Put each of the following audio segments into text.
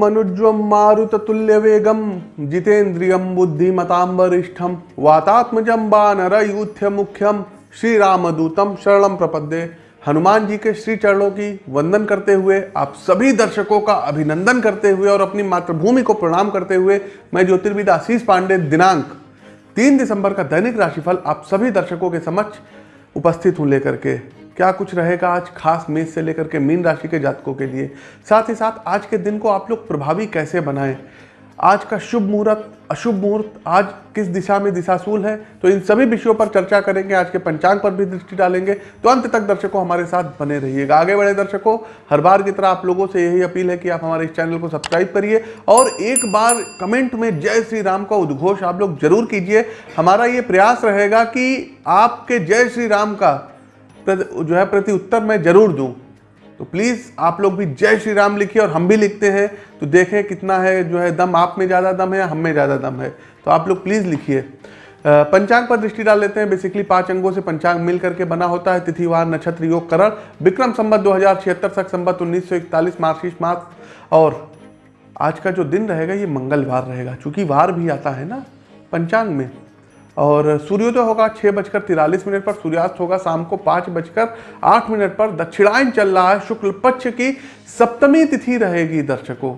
मनुज्वम मारुत तुल्य वेगम जितेन्द्रियम बुद्धिमताम वरिष्ठम वातात्मजम बानर यूथ्य मुख्यम श्री रामदूतम शरणम प्रपद्ये। हनुमान जी के श्री चरणों की वंदन करते हुए, आप सभी दर्शकों का अभिनंदन करते हुए और अपनी मातृभूमि को प्रणाम करते हुए, मैं ज्योतिर्विद आशीष पांडे, दिनांक तीन दिसंबर का दैनिक राशिफल आप सभी दर्शकों के समक्ष उपस्थित हूँ लेकर के। क्या कुछ रहेगा आज खास मेष से लेकर के मीन राशि के जातकों के लिए? साथ ही साथ आज के दिन को आप लोग प्रभावी कैसे बनाएँ? आज का शुभ मुहूर्त, अशुभ मुहूर्त आज किस दिशा में दिशाशूल है? तो इन सभी विषयों पर चर्चा करेंगे। आज के पंचांग पर भी दृष्टि डालेंगे। तो अंत तक दर्शकों हमारे साथ बने रहिएगा। आगे बढ़े दर्शकों, हर बार की तरह आप लोगों से यही अपील है कि आप हमारे इस चैनल को सब्सक्राइब करिए और एक बार कमेंट में जय श्री राम का उद्घोष आप लोग ज़रूर कीजिए। हमारा ये प्रयास रहेगा कि आपके जय श्री राम का जो है प्रति उत्तर मैं ज़रूर दूँ। तो प्लीज़ आप लोग भी जय श्री राम लिखिए और हम भी लिखते हैं। तो देखें कितना है, जो है दम आप में ज़्यादा दम है या हम में ज़्यादा दम है। तो आप लोग प्लीज़ लिखिए। पंचांग पर दृष्टि डाल लेते हैं। बेसिकली पाँच अंगों से पंचांग मिल करके बना होता है। तिथिवार नक्षत्र, योग, करण, विक्रम संबत दो हज़ार छिहत्तर तक संबत उन्नीस सौ इकतालीस मार्चिस मास और आज का जो दिन रहेगा, ये मंगलवार रहेगा। चूँकि वार भी आता है ना, पंचांग में। और सूर्योदय होगा छः बजकर तिरालीस मिनट पर, सूर्यास्त होगा शाम को पाँच बजकर आठ मिनट पर। दक्षिणायन चल रहा है, शुक्ल पक्ष की सप्तमी तिथि रहेगी दर्शकों।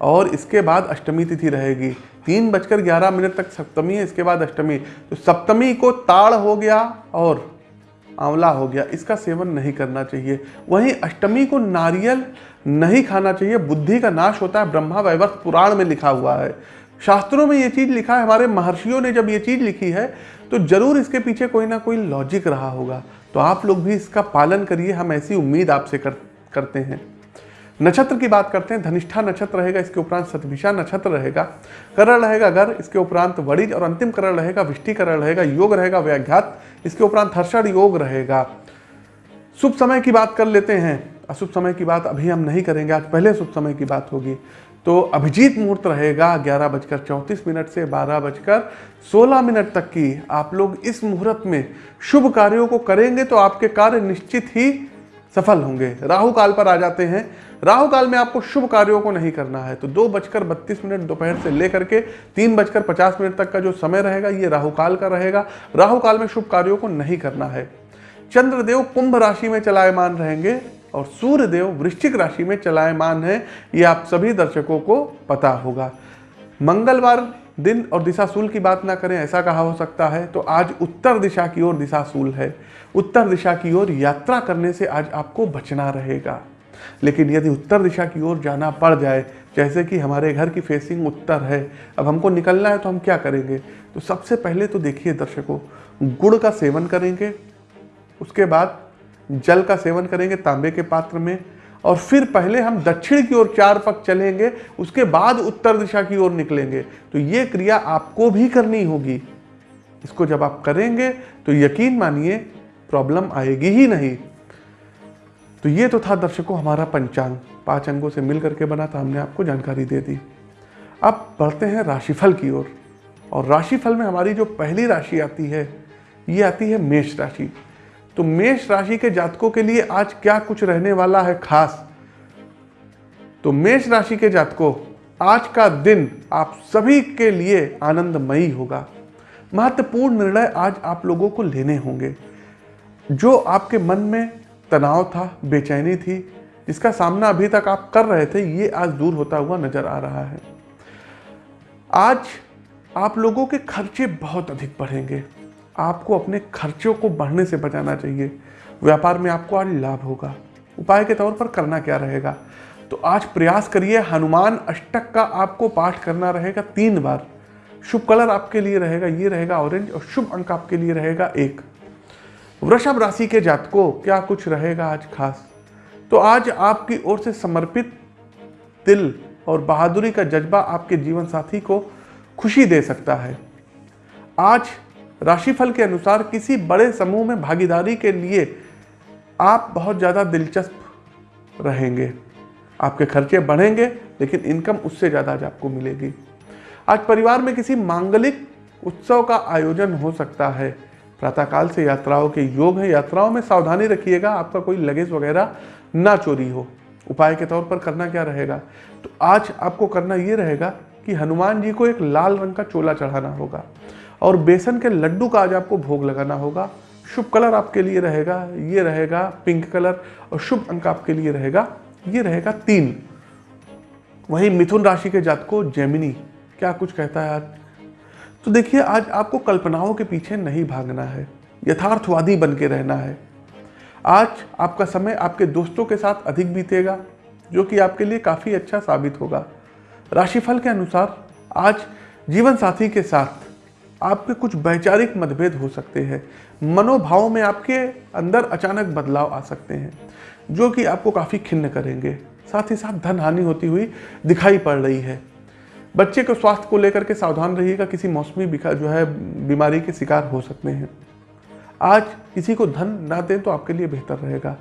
और इसके बाद अष्टमी तिथि रहेगी। तीन बजकर ग्यारह मिनट तक सप्तमी है, इसके बाद अष्टमी। तो सप्तमी को ताड़ हो गया और आंवला हो गया। इसका सेवन नहीं करना चाहिए। वहीं अष्टमी को नारियल नहीं खाना चाहिए। बुद्धि का नाश होता है, ब्रह्मा वैवर्त पुराण में लिखा हुआ है। शास्त्रों में ये चीज़ लिखा है हमारे महर्षियों ने जब ये चीज़ लिखी है तो ज़रूर इसके पीछे कोई ना कोई लॉजिक रहा होगा। तो आप लोग भी इसका पालन करिए हम ऐसी उम्मीद आपसे कर, करते हैं। नक्षत्र की बात करते हैं धनिष्ठा नक्षत्र रहेगा इसके उपरांत सतभिषा नक्षत्र रहेगा करण रहेगा घर इसके उपरांत वड़िज और अंतिम करण रहेगा विष्टि करण रहेगा योग रहेगा व्याघात इसके उपरांत हर्षण योग रहेगा। शुभ समय की बात कर लेते हैं। अशुभ समय की बात अभी हम नहीं करेंगे आज पहले शुभ समय की बात होगी। तो अभिजीत मुहूर्त रहेगा ग्यारह बजकर चौंतीस मिनट से बारह बजकर सोलह मिनट तक की। आप लोग इस मुहूर्त में शुभ कार्यों को करेंगे तो आपके कार्य निश्चित ही सफल होंगे। राहु काल पर आ जाते हैं। राहु काल में आपको शुभ कार्यों को नहीं करना है। तो दो बजकर बत्तीस मिनट दोपहर से लेकर के तीन बजकर पचास मिनट तक का जो समय रहेगा, ये राहु काल का रहेगा। राहु काल में शुभ कार्यों को नहीं करना है। चंद्रदेव कुंभ राशि में चलायमान रहेंगे। और सूर्य देव वृश्चिक राशि में चलायमान है, ये आप सभी दर्शकों को पता होगा। मंगलवार दिन और दिशाशूल की बात ना करें, ऐसा कहा हो सकता है तो आज उत्तर दिशा की ओर दिशाशूल है। उत्तर दिशा की ओर यात्रा करने से आज आपको बचना रहेगा। लेकिन यदि उत्तर दिशा की ओर जाना पड़ जाए, जैसे कि हमारे घर की फेसिंग उत्तर है, अब हमको निकलना है तो हम क्या करेंगे? तो सबसे पहले तो देखिए दर्शकों, गुड़ का सेवन करेंगे, उसके बाद जल का सेवन करेंगे तांबे के पात्र में और फिर पहले हम दक्षिण की ओर चार पक चलेंगे उसके बाद उत्तर दिशा की ओर निकलेंगे। तो ये क्रिया आपको भी करनी होगी। इसको जब आप करेंगे तो यकीन मानिए प्रॉब्लम आएगी ही नहीं। तो ये तो था दर्शकों हमारा पंचांग। पाँच अंगों से मिल करके बना था हमने आपको जानकारी दे दी। अब बढ़ते हैं राशिफल की ओर। और, और राशिफल में हमारी जो पहली राशि आती है ये आती है मेष राशि। तो मेष राशि के जातकों के लिए आज क्या कुछ रहने वाला है खास? तो मेष राशि के जातकों, आज का दिन आप सभी के लिए आनंदमयी होगा। महत्वपूर्ण निर्णय आज आप लोगों को लेने होंगे। जो आपके मन में तनाव था, बेचैनी थी, जिसका सामना अभी तक आप कर रहे थे, ये आज दूर होता हुआ नज़र आ रहा है। आज आप लोगों के खर्चे बहुत अधिक बढ़ेंगे। आपको अपने खर्चों को बढ़ने से बचाना चाहिए। व्यापार में आपको आज लाभ होगा। उपाय के तौर पर करना क्या रहेगा? तो आज प्रयास करिए, हनुमान अष्टक का आपको पाठ करना रहेगा तीन बार। शुभ कलर आपके लिए रहेगा, ये रहेगा ऑरेंज और शुभ अंक आपके लिए रहेगा एक। वृषभ राशि के जातकों, क्या कुछ रहेगा आज खास? तो आज आपकी ओर से समर्पित दिल और बहादुरी का जज्बा आपके जीवन साथी को खुशी दे सकता है। आज राशिफल के अनुसार किसी बड़े समूह में भागीदारी के लिए आप बहुत ज़्यादा दिलचस्प रहेंगे। आपके खर्चे बढ़ेंगे, लेकिन इनकम उससे ज़्यादा आपको मिलेगी। आज परिवार में किसी मांगलिक उत्सव का आयोजन हो सकता है। प्रातःकाल से यात्राओं के योग है। यात्राओं में सावधानी रखिएगा, आपका कोई लगेज वगैरह ना चोरी हो। उपाय के तौर पर करना क्या रहेगा? तो आज आपको करना ये रहेगा कि हनुमान जी को एक लाल रंग का चोला चढ़ाना होगा। और बेसन के लड्डू का आज आपको भोग लगाना होगा। शुभ कलर आपके लिए रहेगा, ये रहेगा पिंक कलर और शुभ अंक आपके लिए रहेगा, ये रहेगा तीन। वहीं मिथुन राशि के जात को जेमिनी, क्या कुछ कहता है आज? तो देखिए, आज आपको कल्पनाओं के पीछे नहीं भागना है, यथार्थवादी बन के रहना है। आज आपका समय आपके दोस्तों के साथ अधिक बीतेगा, जो कि आपके लिए काफ़ी अच्छा साबित होगा। राशिफल के अनुसार आज जीवन साथी के साथ आपके कुछ वैचारिक मतभेद हो सकते हैं। मनोभाव में आपके अंदर अचानक बदलाव आ सकते हैं, जो कि आपको काफ़ी खिन्न करेंगे। साथ ही साथ धन हानि होती हुई दिखाई पड़ रही है। बच्चे के स्वास्थ्य को लेकर के सावधान रहिएगा, किसी मौसमी जो है, बीमारी के शिकार हो सकते हैं। आज किसी को धन ना दें तो आपके लिए बेहतर रहेगा।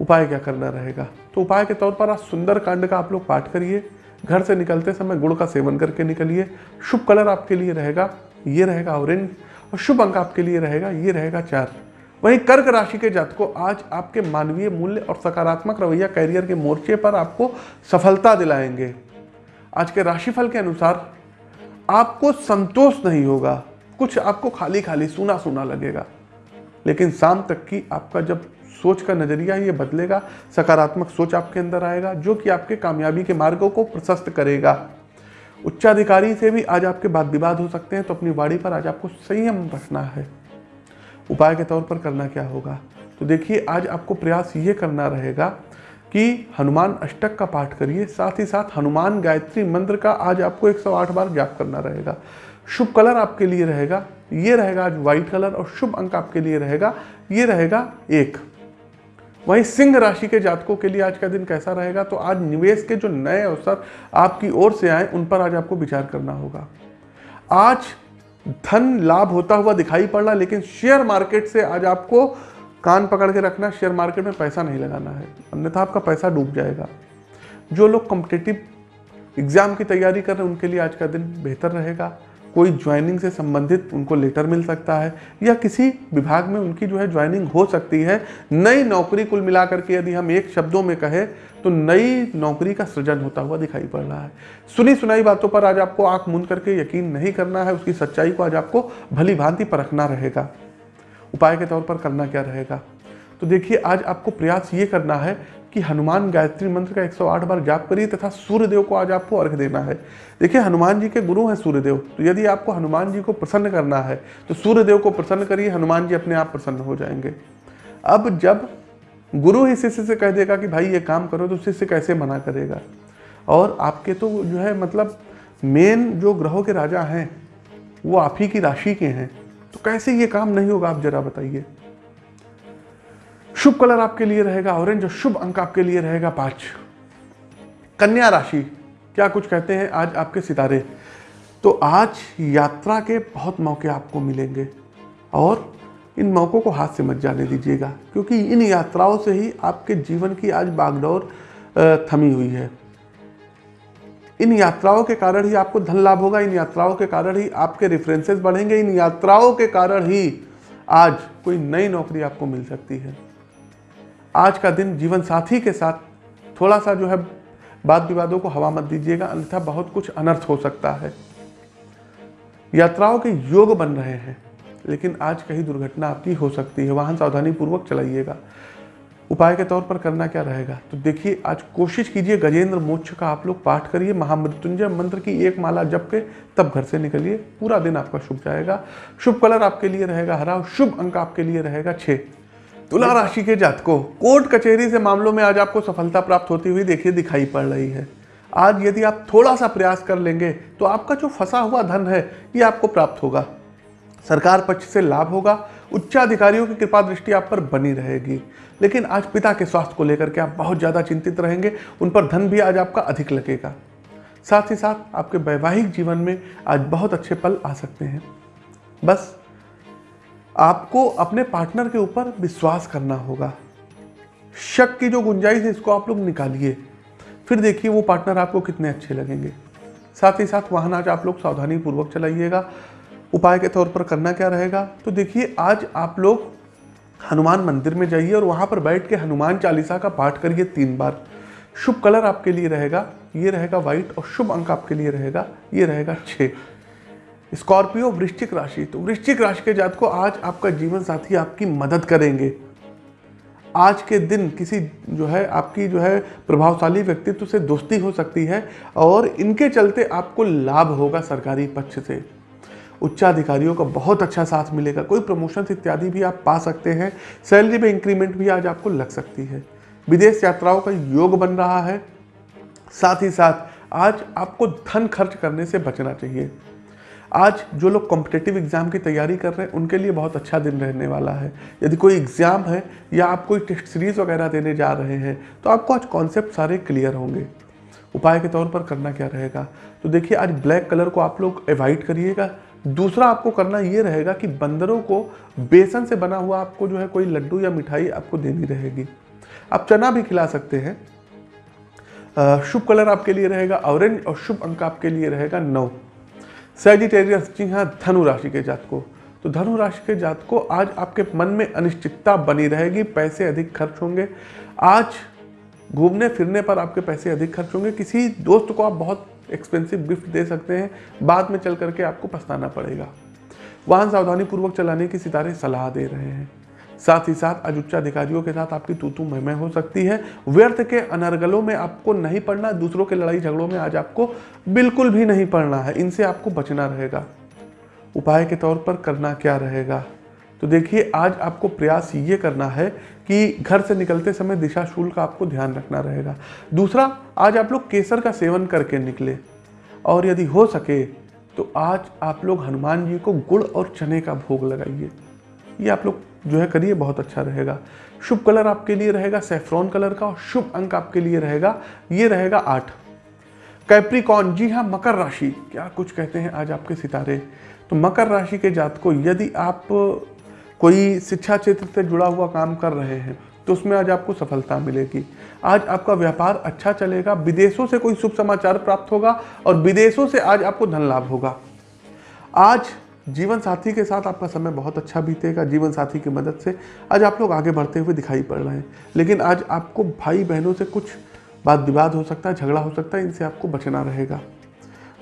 उपाय क्या करना रहेगा? तो उपाय के तौर पर आज सुंदर कांड का आप लोग पाठ करिए। घर से निकलते समय गुड़ का सेवन करके निकलिए। शुभ कलर आपके लिए रहेगा। ये रहेगा ऑरेंज और शुभ अंक आपके लिए रहेगा, ये रहेगा चार। वहीं कर्क राशि के जात को आज आपके मानवीय मूल्य और सकारात्मक रवैया कैरियर के मोर्चे पर आपको सफलता दिलाएँगे। आज के राशिफल के अनुसार आपको संतोष नहीं होगा, कुछ आपको खाली खाली सुना सुना लगेगा। लेकिन शाम तक की आपका जब सोच का नज़रिया ये बदलेगा, सकारात्मक सोच आपके अंदर आएगा, जो कि आपके कामयाबी के मार्गों को प्रशस्त करेगा। उच्चाधिकारी से भी आज आपके बात विवाद हो सकते हैं तो अपनी बाड़ी पर आज आपको संयम रखना है। उपाय के तौर पर करना क्या होगा? तो देखिए, आज आपको प्रयास ये करना रहेगा कि हनुमान अष्टक का पाठ करिए, साथ ही साथ हनुमान गायत्री मंत्र का आज आपको 108 बार जाप करना रहेगा। शुभ कलर आपके लिए रहेगा, ये रहेगा आज व्हाइट कलर और शुभ अंक आपके लिए रहेगा, ये रहेगा एक। वहीं सिंह राशि के जातकों के लिए आज का दिन कैसा रहेगा? तो आज निवेश के जो नए अवसर आपकी ओर से आए, उन पर आज आपको विचार करना होगा। आज धन लाभ होता हुआ दिखाई पड़ रहा, लेकिन शेयर मार्केट से आज आपको कान पकड़ के रखना शेयर मार्केट में पैसा नहीं लगाना है। अन्यथा आपका पैसा डूब जाएगा। जो लोग कॉम्पिटेटिव एग्ज़ाम की तैयारी कर रहे हैं, उनके लिए आज का दिन बेहतर रहेगा। कोई ज्वाइनिंग से संबंधित उनको लेटर मिल सकता है, या किसी विभाग में उनकी जो है ज्वाइनिंग हो सकती है। नई नौकरी कुल मिलाकर के यदि हम एक शब्दों में कहें तो नई नौकरी का सृजन होता हुआ दिखाई पड़ रहा है। सुनी सुनाई बातों पर आज आपको आँख मूंद करके यकीन नहीं करना है, उसकी सच्चाई को आज आपको भली भांति परखना रहेगा। उपाय के तौर पर करना क्या रहेगा? तो देखिए, आज आपको प्रयास ये करना है कि हनुमान गायत्री मंत्र का 108 बार जाप करिए तथा सूर्यदेव को आज आपको अर्घ देना है। देखिए, हनुमान जी के गुरु हैं सूर्यदेव तो यदि आपको हनुमान जी को प्रसन्न करना है तो सूर्यदेव को प्रसन्न करिए, हनुमान जी अपने आप प्रसन्न हो जाएँगे। अब जब गुरु ही शिष्य से कह देगा कि भाई ये काम करो तो शिष्य कैसे मना करेगा? और आपके तो जो है मतलब मेन जो ग्रहों के राजा हैं, वो आप ही की राशि के हैं तो कैसे ये काम नहीं होगा? आप जरा बताइए। शुभ कलर आपके लिए रहेगा, ऑरेंज और शुभ अंक आपके लिए रहेगा, पाँच। कन्या राशि, क्या कुछ कहते हैं आज आपके सितारे? तो आज यात्रा के बहुत मौके आपको मिलेंगे और इन मौक़ों को हाथ से मत जाने दीजिएगा, क्योंकि इन यात्राओं से ही आपके जीवन की आज बागडोर थमी हुई है। इन यात्राओं के कारण ही आपको धन लाभ होगा, इन यात्राओं के कारण ही आपके रेफरेंसेस बढ़ेंगे, इन यात्राओं के कारण ही आज कोई नई नौकरी आपको मिल सकती है। आज का दिन जीवन साथी के साथ थोड़ा सा जो है वाद विवादों को हवा मत दीजिएगा, अन्यथा बहुत कुछ अनर्थ हो सकता है। यात्राओं के योग बन रहे हैं, लेकिन आज कहीं दुर्घटना आपकी हो सकती है। वाहन सावधानी पूर्वक चलाइएगा। उपाय के तौर पर करना क्या रहेगा? तो देखिए, आज कोशिश कीजिए गजेंद्र मोक्ष का आप लोग पाठ करिए, महामृत्युंजय मंत्र की एक माला जप के तब घर से निकलिए। पूरा दिन आपका शुभ जाएगा। शुभ कलर आपके लिए रहेगा, हरा शुभ अंक आपके लिए रहेगा छः तुला राशि के जात को कोर्ट कचहरी से मामलों में आज आपको सफलता प्राप्त होती हुई देखिए दिखाई पड़ रही है। आज यदि आप थोड़ा सा प्रयास कर लेंगे तो आपका जो फंसा हुआ धन है, ये आपको प्राप्त होगा। सरकार पक्ष से लाभ होगा, उच्चाधिकारियों की कृपा दृष्टि आप पर बनी रहेगी। लेकिन आज पिता के स्वास्थ्य को लेकर के आप बहुत ज़्यादा चिंतित रहेंगे, उन पर धन भी आज आपका अधिक लगेगा। साथ ही साथ आपके वैवाहिक जीवन में आज बहुत अच्छे पल आ सकते हैं। बस आपको अपने पार्टनर के ऊपर विश्वास करना होगा। शक की जो गुंजाइश है, इसको आप लोग निकालिए। फिर देखिए वो पार्टनर आपको कितने अच्छे लगेंगे। साथ ही साथ वाहन आज आप लोग सावधानी पूर्वक चलाइएगा। उपाय के तौर पर करना क्या रहेगा? तो देखिए, आज आप लोग हनुमान मंदिर में जाइए और वहाँ पर बैठ के हनुमान चालीसा का पाठ करिए तीन बार। शुभ कलर आपके लिए रहेगा। ये रहेगा व्हाइट और शुभ अंक आपके लिए रहेगा। ये रहेगा छः स्कॉर्पियो वृश्चिक राशि। तो वृश्चिक राशि के जात को आज आपका जीवन साथी आपकी मदद करेंगे। आज के दिन किसी जो है, आपकी जो है, प्रभावशाली व्यक्तित्व से दोस्ती हो सकती है और इनके चलते आपको लाभ होगा सरकारी पक्ष से। उच्चाधिकारियों का बहुत अच्छा साथ मिलेगा। कोई प्रमोशन इत्यादि भी आप पा सकते हैं। सैलरी में इंक्रीमेंट भी आज आपको लग सकती है। विदेश यात्राओं का योग बन रहा है। साथ ही साथ, आज आपको धन खर्च करने से बचना चाहिए। आज जो लोग कॉम्पिटेटिव एग्ज़ाम की तैयारी कर रहे हैं, उनके लिए बहुत अच्छा दिन रहने वाला है। यदि कोई एग्ज़ाम है या आप कोई टेस्ट सीरीज़ वगैरह देने जा रहे हैं तो आपको आज कॉन्सेप्ट सारे क्लियर होंगे। उपाय के तौर पर करना क्या रहेगा? तो देखिए, आज ब्लैक कलर को आप लोग एवॉइड करिएगा। दूसरा आपको करना ये रहेगा कि बंदरों को बेसन से बना हुआ आपको जो है कोई लड्डू या मिठाई आपको देनी रहेगी। आप चना भी खिला सकते हैं। शुभ कलर आपके लिए रहेगा ऑरेंज और शुभ अंक आपके लिए रहेगा नौ। सैजिटेरियस जी हाँ धनु राशि के जात को तो धनु राशि के जात को आज आपके मन में अनिश्चितता बनी रहेगी, पैसे अधिक खर्च होंगे। आज घूमने फिरने पर आपके पैसे अधिक खर्च होंगे। किसी दोस्त को आप बहुत एक्सपेंसिव गिफ्ट दे सकते हैं, बाद में चल करके आपको पछताना पड़ेगा। वाहन सावधानी पूर्वक चलाने की सितारे सलाह दे रहे हैं। साथ ही साथ आज उच्चाधिकारियों के साथ आपकी तू तू मैं हो सकती है। व्यर्थ के अनर्गलों में आपको नहीं पढ़ना दूसरों के लड़ाई झगड़ों में आज आपको बिल्कुल भी नहीं पढ़ना है। इनसे आपको बचना रहेगा। उपाय के तौर पर करना क्या रहेगा? तो देखिए, आज आपको प्रयास ये करना है कि घर से निकलते समय दिशा शूल का आपको ध्यान रखना रहेगा। दूसरा, आज आप लोग केसर का सेवन करके निकले और यदि हो सके तो आज आप लोग हनुमान जी को गुड़ और चने का भोग लगाइए। ये आप लोग जो है करिए, बहुत अच्छा रहेगा। शुभ कलर आपके लिए रहेगा सेफ्रॉन कलर का, और शुभ अंक आपके लिए रहेगा, ये रहेगा आठ। कैप्रिकॉन जी हाँ मकर राशि। क्या कुछ कहते हैं आज आपके सितारे? तो मकर राशि के जात को यदि आप कोई शिक्षा क्षेत्र से जुड़ा हुआ काम कर रहे हैं तो उसमें आज आपको सफलता मिलेगी। आज आपका व्यापार अच्छा चलेगा, विदेशों से कोई शुभ समाचार प्राप्त होगा, और विदेशों से आज आपको धन लाभ होगा। आज जीवन साथी के साथ आपका समय बहुत अच्छा बीतेगा, जीवन साथी की मदद से आज आप लोग आगे बढ़ते हुए दिखाई पड़ रहे हैं। लेकिन आज आपको भाई बहनों से कुछ बात विवाद हो सकता है, झगड़ा हो सकता है, इनसे आपको बचना रहेगा।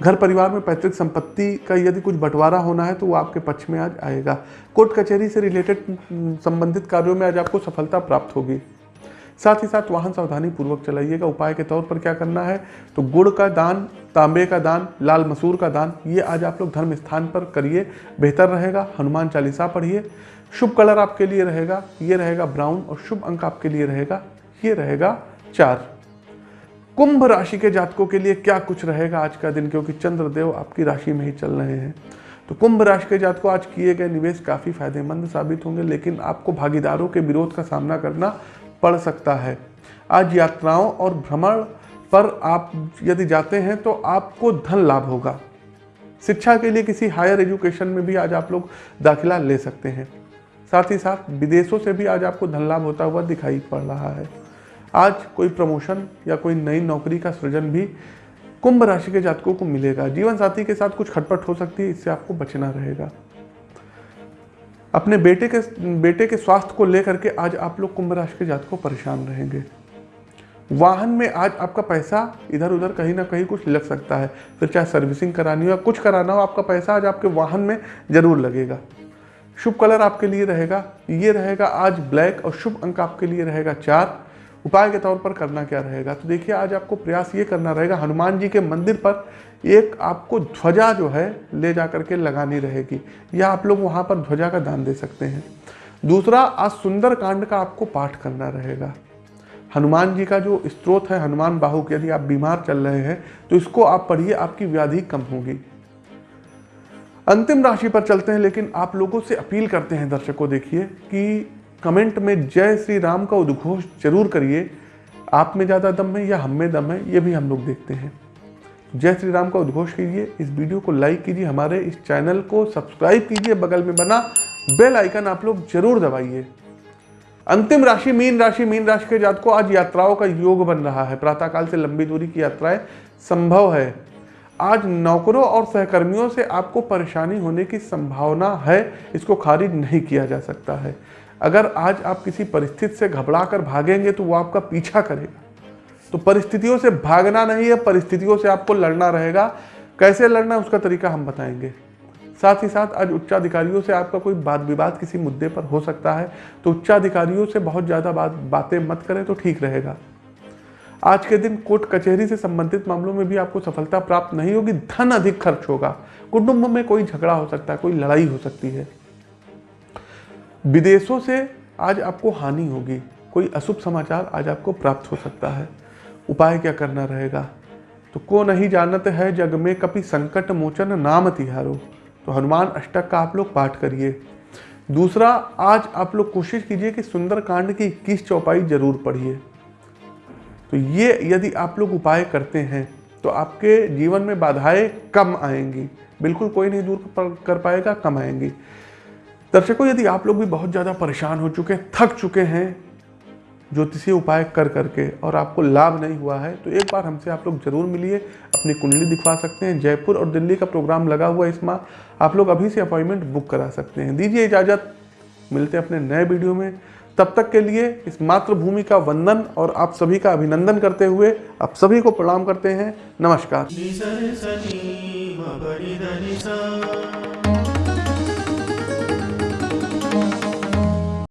घर परिवार में पैतृक संपत्ति का यदि कुछ बंटवारा होना है तो वो आपके पक्ष में आज आएगा। कोर्ट कचहरी से रिलेटेड संबंधित कार्यों में आज आपको सफलता प्राप्त होगी। साथ ही साथ वाहन सावधानी पूर्वक चलाइएगा। उपाय के तौर पर क्या करना है? तो गुड़ का दान तांबे का दान, लाल मसूर का दान, ये आज आप लोग धर्म स्थान पर करिए, बेहतर रहेगा। हनुमान चालीसा पढ़िए। शुभ कलर आपके लिए रहेगा, ये रहेगा ब्राउन और शुभ अंक आपके लिए रहेगा, ये रहेगा चार। कुंभ राशि के जातकों के लिए क्या कुछ रहेगा आज का दिन? क्योंकि चंद्रदेव आपकी राशि में ही चल रहे हैं। तो कुंभ राशि के जातकों, आज किए गए निवेश काफ़ी फ़ायदेमंद साबित होंगे, लेकिन आपको भागीदारों के विरोध का सामना करना पड़ सकता है। आज यात्राओं और भ्रमण पर आप यदि जाते हैं तो आपको धन लाभ होगा। शिक्षा के लिए किसी हायर एजुकेशन में भी आज आप लोग दाखिला ले सकते हैं। साथ ही साथ विदेशों से भी आज आपको धन लाभ होता हुआ दिखाई पड़ रहा है। आज कोई प्रमोशन या कोई नई नौकरी का सृजन भी कुंभ राशि के जातकों को मिलेगा। जीवन साथी के साथ कुछ खटपट हो सकती है, इससे आपको बचना रहेगा। अपने बेटे के बेटे के स्वास्थ्य को लेकर के आज आप लोग कुंभ राशि के जात को परेशान रहेंगे। वाहन में आज आपका पैसा इधर उधर कहीं ना कहीं कुछ लग सकता है। फिर चाहे सर्विसिंग करानी हो या कुछ कराना हो, आपका पैसा आज आपके वाहन में ज़रूर लगेगा। शुभ कलर आपके लिए रहेगा, ये रहेगा आज ब्लैक और शुभ अंक आपके लिए रहेगा चार। उपाय के तौर पर करना क्या रहेगा? तो देखिए, आज आपको प्रयास ये करना रहेगा, हनुमान जी के मंदिर पर एक आपको ध्वजा जो है ले जा करके लगानी रहेगी। या आप लोग वहाँ पर ध्वजा का दान दे सकते हैं। दूसरा, आज सुंदर कांड का आपको पाठ करना रहेगा। हनुमान जी का जो स्त्रोत है, हनुमान बाहु के, यदि आप बीमार चल रहे हैं तो इसको आप पढ़िए, आपकी व्याधि कम होगी। अंतिम राशि पर चलते हैं, लेकिन आप लोगों से अपील करते हैं, दर्शकों, देखिए, कि कमेंट में जय श्री राम का उद्घोष ज़रूर करिए। आप में ज़्यादा दम है या हम में दम है, ये भी हम लोग देखते हैं। जय श्री राम का उद्घोष कीजिए, इस वीडियो को लाइक कीजिए, हमारे इस चैनल को सब्सक्राइब कीजिए, बगल में बना बेल आइकन आप लोग ज़रूर दबाइए। अंतिम राशि मीन राशि मीन राशि के जात को आज यात्राओं का योग बन रहा है। प्रातःकाल से लंबी दूरी की यात्राएँ संभव है। आज नौकरों और सहकर्मियों से आपको परेशानी होने की संभावना है। इसको खारिज नहीं किया जा सकता है। अगर आज आप किसी परिस्थिति से घबरा कर भागेंगे तो वो आपका पीछा करेगा। तो परिस्थितियों से भागना नहीं है, परिस्थितियों से आपको लड़ना रहेगा। कैसे लड़ना है, उसका तरीका हम बताएँगे। साथ ही साथ आज उच्चाधिकारियों से आपका कोई बात विवाद किसी मुद्दे पर हो सकता है तो उच्चाधिकारियों से बहुत ज़्यादा बात, बातें मत करें तो ठीक रहेगा। आज के दिन कोर्ट कचहरी से संबंधित मामलों में भी आपको सफलता प्राप्त नहीं होगी, धन अधिक खर्च होगा। कुटुंब में कोई झगड़ा हो सकता है, कोई लड़ाई हो सकती है। विदेशों से आज आपको हानि होगी, कोई अशुभ समाचार आज आपको प्राप्त हो सकता है। उपाय क्या करना रहेगा? तो को नहीं जानते है जग में कभी संकट मोचन नाम तिहारो। तो हनुमान अष्टक का आप लोग पाठ करिए। दूसरा, आज आप लोग कोशिश कीजिए कि सुंदर कांड की इक्कीस चौपाई ज़रूर पढ़िए। तो ये यदि आप लोग उपाय करते हैं तो आपके जीवन में बाधाएँ कम आएँगी। बिल्कुल कोई नहीं दूर कर पाएगा, कम आएँगी। दर्शकों, यदि आप लोग भी बहुत ज़्यादा परेशान हो चुके हैं, थक चुके हैं, ज्योतिषीय उपाय कर करके और आपको लाभ नहीं हुआ है तो एक बार हमसे आप लोग ज़रूर मिलिए। अपनी कुंडली दिखवा सकते हैं। जयपुर और दिल्ली का प्रोग्राम लगा हुआ इस माह। आप लोग अभी से अपॉइंटमेंट बुक करा सकते हैं। दीजिए इजाज़त। मिलते हैं अपने नए वीडियो में। तब तक के लिए इस मातृभूमि का वंदन और आप सभी का अभिनंदन करते हुए आप सभी को प्रणाम करते हैं। नमस्कार।